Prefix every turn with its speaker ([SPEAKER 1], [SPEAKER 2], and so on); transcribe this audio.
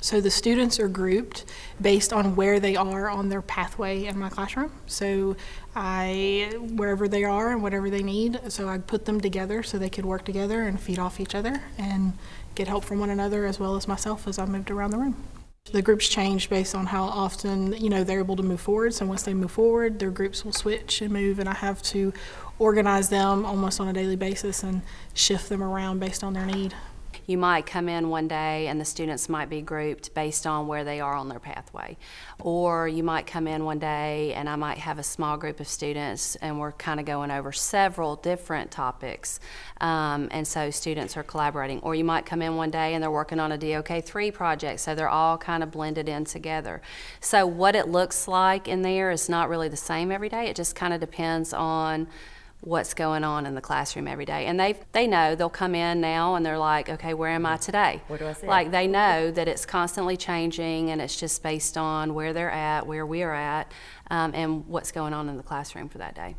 [SPEAKER 1] So the students are grouped based on where they are on their pathway in my classroom. So I, wherever they are and whatever they need, so I put them together so they could work together and feed off each other and get help from one another as well as myself as I moved around the room. The groups change based on how often, you know, they're able to move forward. So once they move forward, their groups will switch and move and I have to organize them almost on a daily basis and shift them around based on their need.
[SPEAKER 2] You might come in one day and the students might be grouped based on where they are on their pathway. Or you might come in one day and I might have a small group of students and we're kind of going over several different topics. Um, and so students are collaborating. Or you might come in one day and they're working on a DOK3 project, so they're all kind of blended in together. So what it looks like in there is not really the same every day. It just kind of depends on what's going on in the classroom every day. And they they know they'll come in now and they're like, okay, where am I today?
[SPEAKER 3] Where do I sit?
[SPEAKER 2] Like they know that it's constantly changing and it's just based on where they're at, where we're at, um, and what's going on in the classroom for that day.